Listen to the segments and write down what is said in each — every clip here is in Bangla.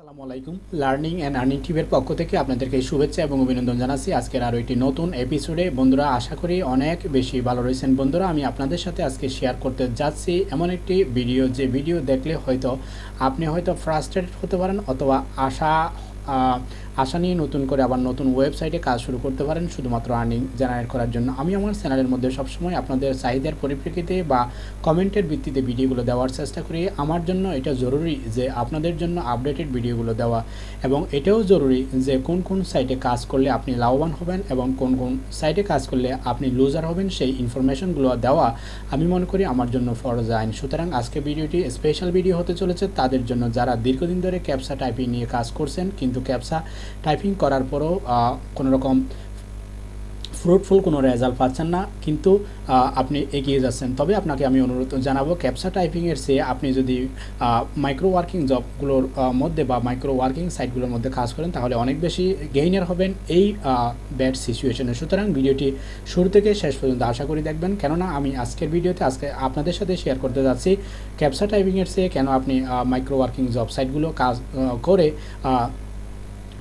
আসসালামু আলাইকুম। লার্নিং অ্যান্ড আর্নিং টিভের পক্ষ থেকে আপনাদেরকে শুভেচ্ছা এবং অভিনন্দন জানাচ্ছি। আজকের আরও একটি নতুন এপিসোডে বন্ধুরা, আশা করি অনেক বেশি ভালো রয়েছেন। বন্ধুরা, আমি আপনাদের সাথে আজকে শেয়ার করতে যাচ্ছি এমন একটি ভিডিও যে ভিডিও দেখলে হয়তো আপনি হয়তো ফ্রাস্ট্রেটেড হতে পারেন অথবা আশা আশা নিয়ে নতুন করে আবার নতুন ওয়েবসাইটে কাজ শুরু করতে পারেন, শুধুমাত্র আর্নিং জেনারেট করার জন্য। আমি আমার চ্যানেলের মধ্যে সবসময় আপনাদের চাহিদার পরিপ্রেক্ষিতে বা কমেন্টের ভিত্তিতে ভিডিওগুলো দেওয়ার চেষ্টা করি। আমার জন্য এটা জরুরি যে আপনাদের জন্য আপডেটেড ভিডিওগুলো দেওয়া এবং এটাও জরুরি যে কোন কোন সাইটে কাজ করলে আপনি লাভবান হবেন এবং কোন কোন সাইটে কাজ করলে আপনি লুজার হবেন, সেই ইনফরমেশনগুলো দেওয়া আমি মনে করি আমার জন্য ফরজ আইন। সুতরাং আজকে ভিডিওটি স্পেশাল ভিডিও হতে চলেছে। তাদের জন্য যারা দীর্ঘদিন ধরে ক্যাপসা টাইপিং নিয়ে কাজ করছেন, কিন্তু ক্যাপসা টাইপিং করার পরও কোনো রকম ফ্রুটফুল কোনো রেজাল্ট পাচ্ছেন না, কিন্তু আপনি এগিয়ে যাচ্ছেন। তবে আপনাকে আমি অনুরোধ জানাব ক্যাপসা টাইপিংয়ের চেয়ে আপনি যদি মাইক্রো ওয়ার্কিং জবগুলোর মধ্যে বা মাইক্রো ওয়ার্কিং সাইটগুলোর মধ্যে কাজ করেন, তাহলে অনেক বেশি গেইনার হবেন এই ব্যাড সিচুয়েশনে সুতরাং ভিডিওটি শুরু থেকে শেষ পর্যন্ত আশা করি দেখবেন। কেননা আমি আজকের ভিডিওতে আজকে আপনাদের সাথে শেয়ার করতে যাচ্ছি ক্যাপসা টাইপিংয়ের চেয়ে কেন আপনি মাইক্রো ওয়ার্কিং জব সাইটগুলো কাজ করে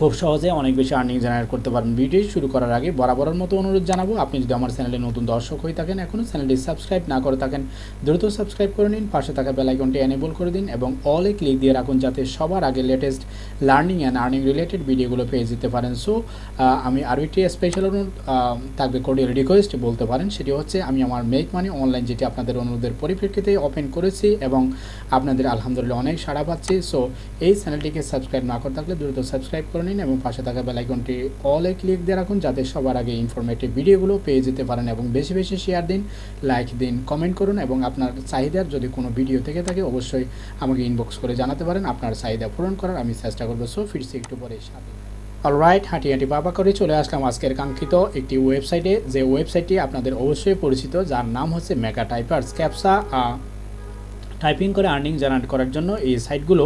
খুব সহজে অনেক বেশি আর্নিং জেনারেট করতে পারবেন। ভিডিও শুরু করার আগে বরাবরের মতো অনুরোধ জানাব, আপনি যদি আমার চ্যানেলে নতুন দর্শক হয়ে থাকেন, এখনও চ্যানেলটি সাবস্ক্রাইব না করে থাকেন, দ্রুত সাবস্ক্রাইব করে নিন, পাশে থাকা বেলাইকনটি এনেবল করে দিন এবং অলে ক্লিক দিয়ে রাখুন যাতে সবার আগে latest learning and earning related ভিডিওগুলো পেয়ে যেতে পারেন। সো আমি আরও একটি স্পেশাল অনুরোধ থাকবে কোডিয়াল রিকোয়েস্ট বলতে পারেন। সেটি হচ্ছে, আমি আমার মেক মানি অনলাইন যেটি আপনাদের অনুরোধের পরিপ্রেক্ষিতে ওপেন করেছি এবং আপনাদের আলহামদুলিল্লাহ অনেক সাড়া পাচ্ছি। সো এই চ্যানেলটিকে সাবস্ক্রাইব না করে থাকলে দ্রুত সাবস্ক্রাইব করে নিন এবং পাশে থাকা বেলাইকনটি অলে ক্লিক দিয়ে রাখুন যাতে সবার আগে ইনফরমেটিভ ভিডিওগুলো পেয়ে যেতে পারেন এবং বেশি বেশি শেয়ার দিন লাইক দিন কমেন্ট করুন এবং আপনার চাহিদার যদি কোনো ভিডিও থেকে থাকে অবশ্যই আমাকে ইনবক্স করে জানাতে পারেন। আপনার চাহিদা পূরণ করার আমি চেষ্টা করব। সো ফিরছি একটু পরে সাথে। অলরাইট হাঁটি হাঁটি বাবা করে চলে আসলাম আজকের কাঙ্ক্ষিত একটি ওয়েবসাইটে যে ওয়েবসাইটটি আপনাদের অবশ্যই পরিচিত, যার নাম হচ্ছে মেগা টাইপার্স ক্যাপসা টাইপিং করে আর্নিং জেনারেট করার জন্য এই সাইটগুলো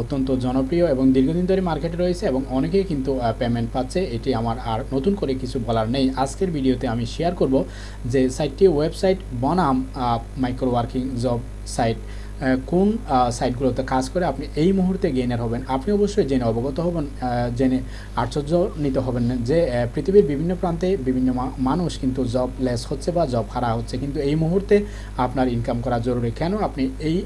অত্যন্ত জনপ্রিয় এবং দীর্ঘদিন ধরে মার্কেটে রয়েছে এবং অনেকেই কিন্তু পেমেন্ট পাচ্ছে। এটি আমার আর নতুন করে কিছু বলার নেই। আজকের ভিডিওতে আমি শেয়ার করব যে সাইটটি ওয়েবসাইট বনাম মাইক্রো ওয়ার্কিং জব সাইট কোন সাইটগুলোতে কাজ করে আপনি এই মুহূর্তে গেইনার হবেন? আপনি অবশ্যই জেনে অবগত হবেন জেনে আশ্চর্য নিতে হবেন যে পৃথিবীর বিভিন্ন প্রান্তে বিভিন্ন মানুষ কিন্তু জব লেস হচ্ছে বা জব হারা হচ্ছে। কিন্তু এই মুহূর্তে আপনার ইনকাম করা জরুরি। কেন? আপনি এই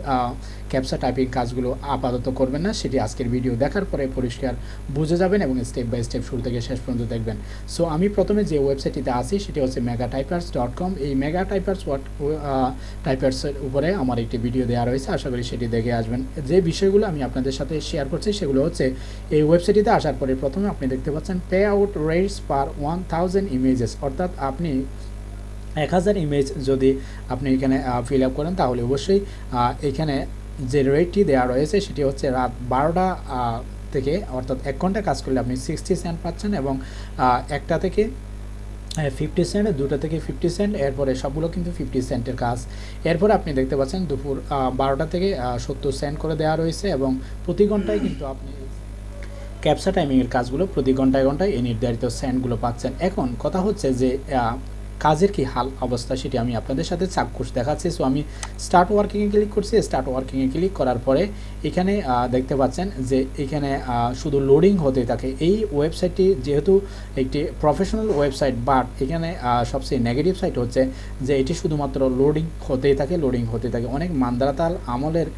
ক্যাপসা টাইপিং কাজগুলো আপাতত করবেন না, সেটি আজকের ভিডিও দেখার পরে পরিষ্কার বুঝে যাবেন এবং স্টেপ বাই স্টেপ শুরু থেকে শেষ পর্যন্ত দেখবেন। সো আমি প্রথমে যে ওয়েবসাইটটিতে আসি সেটি হচ্ছে মেগা টাইপার্স ডট কম এই মেগা টাইপার্স টাইপার্সের উপরে আমার একটি ভিডিও দেওয়া রয়েছে, আশা করি সেটি দেখে আসবেন। যে বিষয়গুলো আমি আপনাদের সাথে শেয়ার করছি, সেগুলো হচ্ছে এই ওয়েবসাইটটিতে আসার পরে প্রথমে আপনি দেখতে পাচ্ছেন pay out rates per one thousand images অর্থাৎ আপনি এক হাজার ইমেজ যদি আপনি এখানে ফিল আপ করেন, তাহলে অবশ্যই এখানে যে রেটটি দেওয়া রয়েছে, সেটি হচ্ছে রাত বারোটা থেকে, অর্থাৎ এক ঘণ্টা কাজ করলে আপনি সিক্সটি সেন্ট পাচ্ছেন এবং একটা থেকে ফিফটি সেন্ট দুটো থেকে ফিফটি সেন্ট এরপরে সবগুলো কিন্তু ফিফটি সেন্টের কাজ। এরপরে আপনি দেখতে পাচ্ছেন দুপুর বারোটা থেকে সত্তর সেন্ট করে দেওয়া রয়েছে এবং প্রতি ঘন্টায় কিন্তু আপনি ক্যাপসা টাইমিংয়ের কাজগুলো প্রতি ঘন্টায় ঘন্টায় এই নির্ধারিত সেন্টগুলো পাচ্ছেন। এখন কথা হচ্ছে যে কাজের কি হাল অবস্থা সেটি আমি আপনাদের সাথে চাক্ষুষ দেখাচ্ছি। সো আমি স্টার্ট ওয়ার্কিংয়ে ক্লিক করছি। স্টার্ট ওয়ার্কিংয়ে ক্লিক করার পরে এখানে দেখতে পাচ্ছেন যে এখানে শুধু লোডিং হতে থাকে। এই ওয়েবসাইটটি যেহেতু একটি প্রফেশনাল ওয়েবসাইট বাট এখানে সবচেয়ে নেগেটিভ সাইট হচ্ছে যে এটি শুধুমাত্র লোডিং হতেই থাকে লোডিং হতে থাকে। অনেক মান্দারাতাল আমলের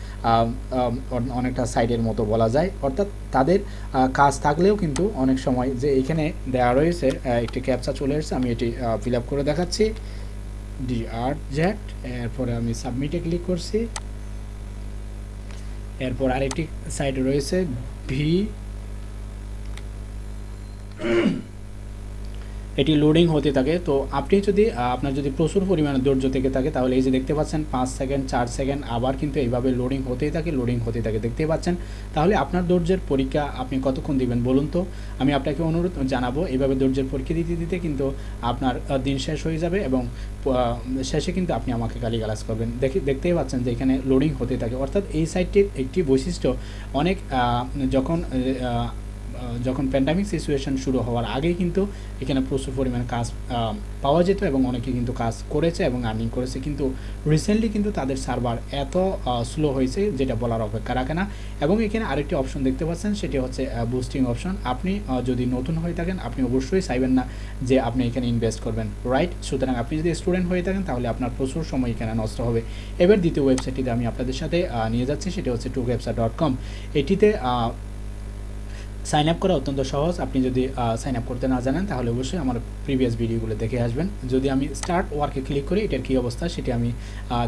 অনেকটা সাইটের মতো বলা যায়। অর্থাৎ তাদের কাজ থাকলেও কিন্তু অনেক সময় যে এখানে দেওয়া রয়েছে একটি ক্যাপচা চলে এসেছে, আমি এটি ফিল করে দেখাচ্ছি। ডি আর জ্যাট এরপরে আমি সাবমিটে ক্লিক করছি। এরপর আরেকটি সাইট রয়েছে ভি এটি লোডিং হতে থাকে। তো আপনি যদি আপনার যদি প্রচুর পরিমাণে ধৈর্য থেকে থাকে, তাহলে এই যে দেখতে পাচ্ছেন, পাঁচ সেকেন্ড চার সেকেন্ড আবার কিন্তু এইভাবে লোডিং হতেই থাকে লোডিং হতে থাকে। দেখতে পাচ্ছেন? তাহলে আপনার ধৈর্যের পরীক্ষা আপনি কতক্ষণ দিবেন বলুন তো? আমি আপনাকে অনুরোধ জানাব, এইভাবে ধৈর্যের পরীক্ষা দিতে দিতে কিন্তু আপনার দিন শেষ হয়ে যাবে এবং শেষে কিন্তু আপনি আমাকে গালিগালাজ করবেন। দেখি, দেখতেই পাচ্ছেন যে এখানে লোডিং হতে থাকে। অর্থাৎ এই সাইটটির একটি বৈশিষ্ট্য, অনেক যখন যখন প্যান্ডামিক সিচুয়েশন শুরু হওয়ার আগেই কিন্তু এখানে প্রচুর পরিমাণে কাজ পাওয়া যেত এবং অনেকে কিন্তু কাজ করেছে এবং আর্নিং করেছে। কিন্তু রিসেন্টলি কিন্তু তাদের সার্ভার এত স্লো হয়েছে যেটা বলার অপেক্ষা রাখে না। এবং এখানে আরেকটি অপশন দেখতে পাচ্ছেন, সেটি হচ্ছে বুস্টিং অপশন আপনি যদি নতুন হয়ে থাকেন, আপনি অবশ্যই চাইবেন না যে আপনি এখানে ইনভেস্ট করবেন রাইট সুতরাং আপনি যদি স্টুডেন্ট হয়ে থাকেন, তাহলে আপনার প্রচুর সময় এখানে নষ্ট হবে। এবার দ্বিতীয় ওয়েবসাইটটিতে আমি আপনাদের সাথে নিয়ে যাচ্ছি, সেটি হচ্ছে টু ডট কম এটিতে সাইন আপ করা অত্যন্ত সহজ। আপনি যদি সাইন আপ করতে না জানেন, তাহলে অবশ্যই আমার প্রিভিয়াস ভিডিওগুলো দেখে আসবেন। যদি আমি স্টার্ট ওয়ার্কে ক্লিক করি, এটার কী অবস্থা সেটি আমি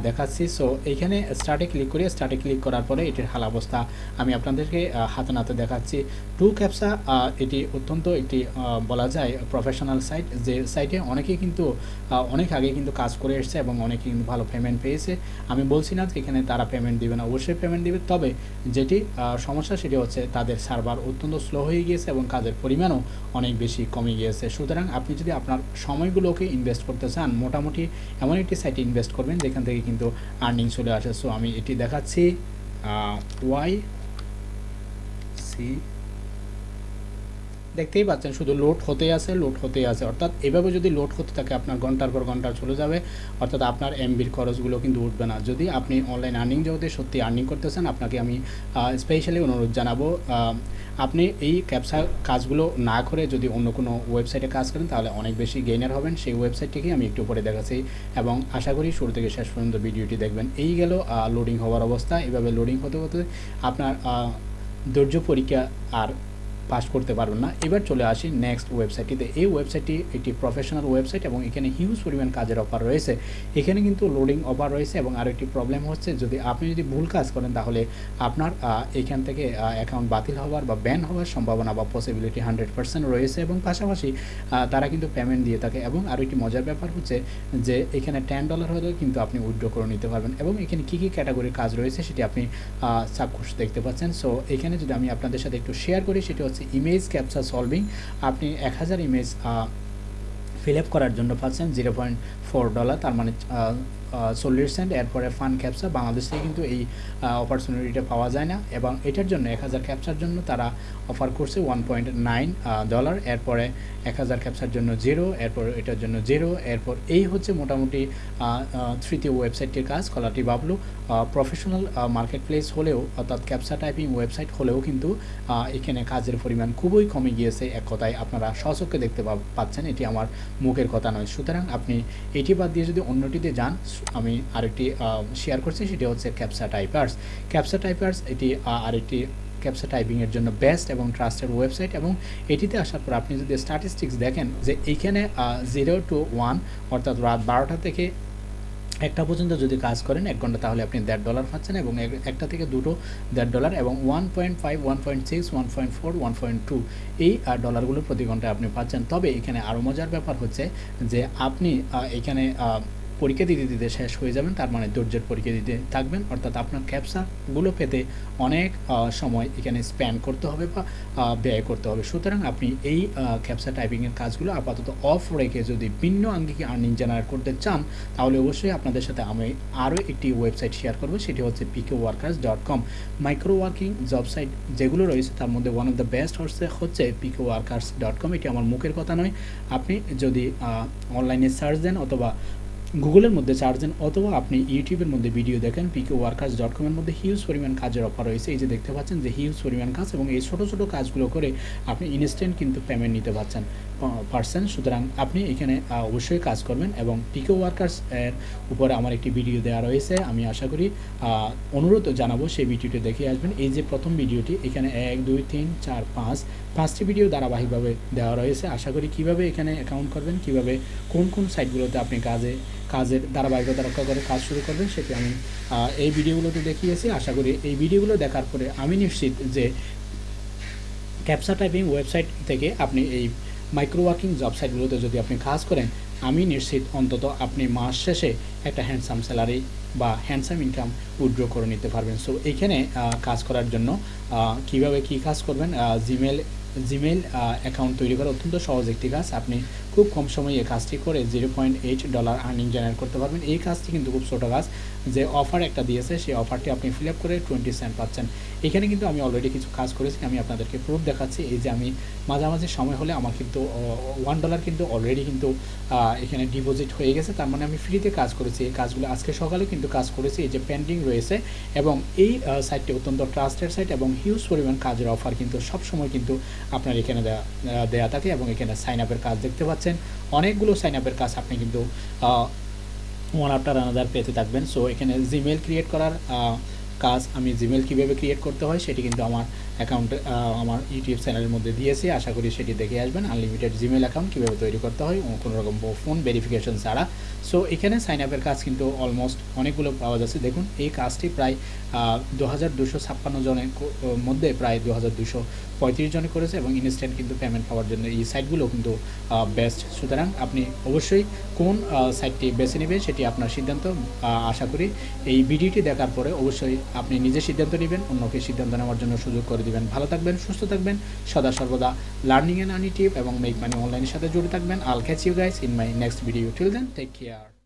দেখাচ্ছি। সো এইখানে স্টার্টে ক্লিক করি। স্টার্টে ক্লিক করার পরে এটির হাল অবস্থা আমি আপনাদেরকে হাতে নাতে দেখাচ্ছি। টু ক্যাপসা এটি অত্যন্ত একটি বলা যায় প্রফেশনাল সাইট যে সাইটে অনেকেই কিন্তু অনেক আগে কিন্তু কাজ করে এসছে এবং অনেকে কিন্তু ভালো পেমেন্ট পেয়েছে। আমি বলছি না এখানে তারা পেমেন্ট দিবে না। অবশ্যই পেমেন্ট দিবে। তবে যেটি সমস্যা সেটি হচ্ছে তাদের সার্ভার অত্যন্ত স্লো হয়ে গিয়েছে এবং কাজের পরিমাণও অনেক বেশি কমে গিয়েছে। সুতরাং আপনি যদি আপনার সময়গুলোকে ইনভেস্ট করতে চান, মোটামুটি এমন একটি সাইটে ইনভেস্ট করবেন যেখান থেকে কিন্তু আর্নিং চলে আসে। সো আমি এটি দেখাচ্ছি ওয়াই সি দেখতেই পাচ্ছেন, শুধু লোড হতেই আছে, লোড হতেই আছে। অর্থাৎ এভাবে যদি লোড হতে থাকে, আপনার ঘণ্টার পর ঘণ্টা চলে যাবে। অর্থাৎ আপনার এমবির খরচগুলো কিন্তু উঠবে না। যদি আপনি অনলাইন আর্নিং জগতে সত্যি আর্নিং করতেছেন, আপনাকে আমি স্পেশালি অনুরোধ জানাব আপনি এই ক্যাপসা কাজগুলো না করে যদি অন্য কোনো ওয়েবসাইটে কাজ করেন, তাহলে অনেক বেশি গেইনার হবেন। সেই ওয়েবসাইটটিকে আমি একটু পরে দেখাচ্ছি এবং আশা করি শুরু থেকে শেষ পর্যন্ত ভিডিওটি দেখবেন। এই গেল লোডিং হওয়ার অবস্থা। এভাবে লোডিং হতে হতে আপনার ধৈর্য পরীক্ষা আর পাস করতে পারবেন না। এবার চলে আসি নেক্সট ওয়েবসাইটটিতে এই ওয়েবসাইটটি একটি প্রফেশনাল ওয়েবসাইট এবং এখানে হিউজ পরিমাণ কাজের অফার রয়েছে। এখানে কিন্তু লোডিং অফার রয়েছে এবং আরও একটি প্রবলেম হচ্ছে যদি আপনি যদি ভুল কাজ করেন তাহলে আপনার এখান থেকে অ্যাকাউন্ট বাতিল হওয়ার বা ব্যান হওয়ার সম্ভাবনা বা পসিবিলিটি হান্ড্রেড পার্সেন্ট রয়েছে এবং পাশাপাশি তারা কিন্তু পেমেন্ট দিয়ে থাকে এবং আরও একটি মজার ব্যাপার হচ্ছে যে এখানে টেন ডলার হলেও কিন্তু আপনি উইথড্র করে নিতে পারবেন এবং এখানে কী কী ক্যাটাগরির কাজ রয়েছে সেটি আপনি সাবকোর্স দেখতে পাচ্ছেন। সো এখানে যদি আমি আপনাদের সাথে একটু শেয়ার করি সেটি হচ্ছে ইমেজ ক্যাপচার সলভিং আপনি এক হাজার ইমেজ ফিল আপ করার জন্য পাচ্ছেন জিরো পয়েন্ট ফোর ডলার তার মানে চল্লিশ সেন্ট এরপরে ফান ক্যাপচা বাংলাদেশে কিন্তু এই অপরচুনিটিটা পাওয়া যায় না। এবং এটার জন্য এক হাজার ক্যাপচার জন্য তারা অফার করছে ওয়ান পয়েন্ট নাইন ডলার এরপরে এক হাজার ক্যাপচার জন্য জিরো এরপর এটার জন্য জিরো এরপর এই হচ্ছে মোটামুটি তৃতীয় ওয়েবসাইটটির কাজ, কলাটি বাবলু। প্রফেশনাল মার্কেট প্লেস হলেও, অর্থাৎ ক্যাপচা টাইপিং ওয়েবসাইট হলেও কিন্তু এখানে কাজের পরিমাণ খুবই কমে গিয়েছে। এক কথায় আপনারা সচক্ষে দেখতে পাচ্ছেন, এটি আমার মুখের কথা নয়। সুতরাং আপনি এটি বাদ দিয়ে যদি অন্যটিতে যান, আমি আরেকটি শেয়ার করছি, সেটি হচ্ছে ক্যাপসা টাইপার্স ক্যাপসা টাইপার্স এটি আরেকটি ক্যাপসা টাইপিংয়ের জন্য বেস্ট এবং ট্রাস্টেড ওয়েবসাইট এবং এটিতে আসার পর আপনি যদি স্ট্যাটিস্টিক্স দেখেন যে এইখানে জিরো টু ওয়ান অর্থাৎ রাত বারোটা থেকে একটা পর্যন্ত যদি কাজ করেন, এক ঘণ্টা তাহলে আপনি দেড় ডলার পাচ্ছেন এবং একটা থেকে দুটো দেড় ডলার এবং one point five one point six one point four one point two এই ডলারগুলো প্রতি ঘন্টায় আপনি পাচ্ছেন। তবে এখানে আরও মজার ব্যাপার হচ্ছে যে আপনি এখানে পরীক্ষা দিতে দিতে শেষ হয়ে যাবেন, তার মানে ধৈর্যের পরীক্ষা দিতে থাকবেন। অর্থাৎ আপনার ক্যাপসাগুলো পেতে অনেক সময় এখানে স্প্যান করতে হবে বা ব্যয় করতে হবে। সুতরাং আপনি এই ক্যাপসা টাইপিংয়ের কাজগুলো আপাতত অফ রেখে যদি ভিন্ন আঙ্গিকে আর্নিং জেনারেট করতে চান, তাহলে অবশ্যই আপনাদের সাথে আমি আরও একটি ওয়েবসাইট শেয়ার করব, সেটি হচ্ছে Pico Workers dot com micro working job site যেগুলো রয়েছে, তার মধ্যে ওয়ান অফ দ্য বেস্ট হচ্ছে হচ্ছে পিকে ওয়ার্কার্স ডট কম এটি আমার মুখের কথা নয়। আপনি যদি অনলাইনে সার্চ দেন অথবা গুগলের মধ্যে চার্জ দেন অথবা আপনি ইউটিউবের মধ্যে ভিডিও দেখেন পিকে ওয়ার্কার্স ডট কমের মধ্যে হিউজ পরিমাণ কাজের অফার রয়েছে। এই যে দেখতে পাচ্ছেন যে হিউজ পরিমাণ কাজ এবং এই ছোটো ছোটো কাজগুলো করে আপনি ইনস্ট্যান্ট কিন্তু পেমেন্ট নিতে পারছেন। পারছেন সুতরাং আপনি এখানে অবশ্যই কাজ করবেন এবং পিকে ওয়ার্কার্স এর উপরে আমার একটি ভিডিও দেওয়া রয়েছে। আমি আশা করি অনুরোধ জানাব সেই ভিডিওটি দেখে আসবেন। এই যে প্রথম ভিডিওটি, এখানে এক, দুই, তিন, চার, পাঁচ, পাঁচটি ভিডিও ধারাবাহিকভাবে দেওয়া রয়েছে। আশা করি কীভাবে এখানে অ্যাকাউন্ট করবেন, কীভাবে, কোন কোন সাইটগুলোতে আপনি কাজে, কাজের ধারাবাহিকতা রক্ষা করে কাজ শুরু করবেন, সেটি আমি এই ভিডিওগুলোতে দেখিয়েছি। আশা করি এই ভিডিওগুলো দেখার পরে আমি নিশ্চিত যে ক্যাপসা টাইপিং ওয়েবসাইট থেকে আপনি এই মাইক্রো ওয়ার্কিং জব সাইটগুলোতে যদি আপনি কাজ করেন, আমি নিশ্চিত অন্তত আপনি মাস শেষে একটা হ্যান্ডসাম স্যালারি বা হ্যান্ডসাম ইনকাম উইথড্র করে নিতে পারবেন। সো এখানে কাজ করার জন্য কীভাবে কি কাজ করবেন? জিমেল জিমেল অ্যাকাউন্ট তৈরি করা অত্যন্ত সহজ একটি কাজ। আপনি খুব কম সময়ে এই কাজটি করে zero point eight dollar earning generate করতে পারবেন। এই কাজটি কিন্তু খুব ছোটো কাজ। যে অফার একটা দিয়েছে, সেই অফারটি আপনি ফিল আপ করে টোয়েন্টি সেন্ট পাচ্ছেন। এখানে কিন্তু আমি অলরেডি কিছু কাজ করেছি, আমি আপনাদেরকে প্রুফ দেখাচ্ছি। এই যে আমি মাঝামাঝি সময় হলে আমার কিন্তু ওয়ান ডলার কিন্তু অলরেডি কিন্তু এখানে ডিপোজিট হয়ে গেছে। তার মানে আমি ফ্রিতে কাজ করেছি। এই কাজগুলো আজকে সকালে কিন্তু কাজ করেছি। এই যে পেন্ডিং রয়েছে এবং এই সাইটটি অত্যন্ত ট্রাস্টেড সাইট এবং হিউজ পরিমাণ কাজের অফার কিন্তু সব সময় কিন্তু আপনার এখানে দেয়া থাকে এবং এখানে সাইন আপের কাজ দেখতে পাচ্ছেন। অনেকগুলো সাইন আপের কাজ আপনি কিন্তু ওয়ান আফটার আনাদার পেতে থাকবেন। সো এখানে জিমেল ক্রিয়েট করার কাজ আমি জিমেল কীভাবে ক্রিয়েট করতে হয়, সেটি কিন্তু আমার অ্যাকাউন্টে আমার ইউটিউব চ্যানেলের মধ্যে দিয়েছি। আশা করি সেটি দেখে আসবেন। আনলিমিটেড জিমেল অ্যাকাউন্ট কীভাবে তৈরি করতে হয় কোনো রকম ফোন ভেরিফিকেশন ছাড়া। সো এখানে সাইন আপের কাজ কিন্তু অলমোস্ট অনেকগুলো পাওয়া যাচ্ছে। দেখুন, এই কাজটি প্রায় দু হাজার দুশো ছাপ্পান্ন জনের মধ্যে প্রায় দু হাজার দুশো পঁয়ত্রিশ জনে করেছে এবং ইনস্ট্যান্ট কিন্তু পেমেন্ট পাওয়ার জন্য এই সাইটগুলো কিন্তু বেস্ট সুতরাং আপনি অবশ্যই কোন সাইটটি বেছে নেবেন সেটি আপনার সিদ্ধান্ত। আশা করি এই ভিডিওটি দেখার পরে অবশ্যই আপনি নিজে সিদ্ধান্ত নেবেন, অন্যকে সিদ্ধান্ত নেওয়ার জন্য সুযোগ করে দিবেন। ভালো থাকবেন, সুস্থ থাকবেন। সদা সর্বদা লার্নিং অ্যান্ড আনিটিভ এবং মেক মানি অনলাইনের সাথে জুড়ে থাকবেন। I'll catch you guys in my next video till then take care